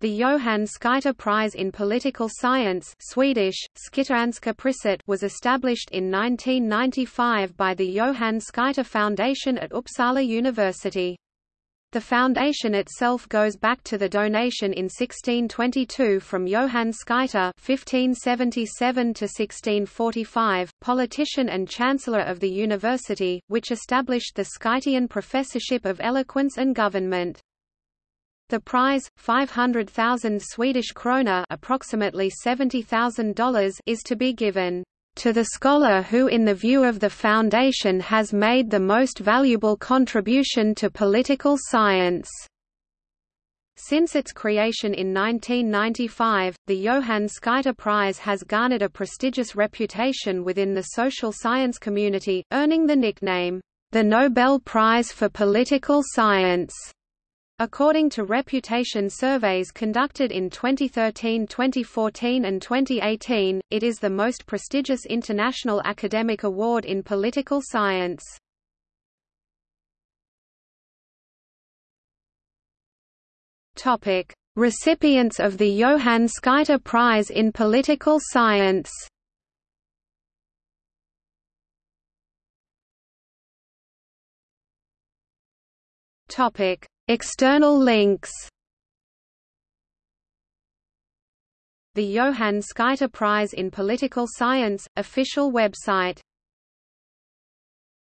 The Johan Skytte Prize in Political Science Swedish, Priset was established in 1995 by the Johan Skytte Foundation at Uppsala University. The foundation itself goes back to the donation in 1622 from Johan Skytte (1577–1645), politician and chancellor of the university, which established the Skyttean Professorship of Eloquence and Government. The prize, 500,000 Swedish krona approximately $70,000 is to be given to the scholar who in the view of the Foundation has made the most valuable contribution to political science. Since its creation in 1995, the Johan Skytte Prize has garnered a prestigious reputation within the social science community, earning the nickname, the Nobel Prize for Political Science. According to reputation surveys conducted in 2013, 2014 and 2018, it is the most prestigious international academic award in political science. Topic: Recipients of the Johan Skytte Prize in Political Science. Topic: External links. The Johan Skytte Prize in Political Science, official website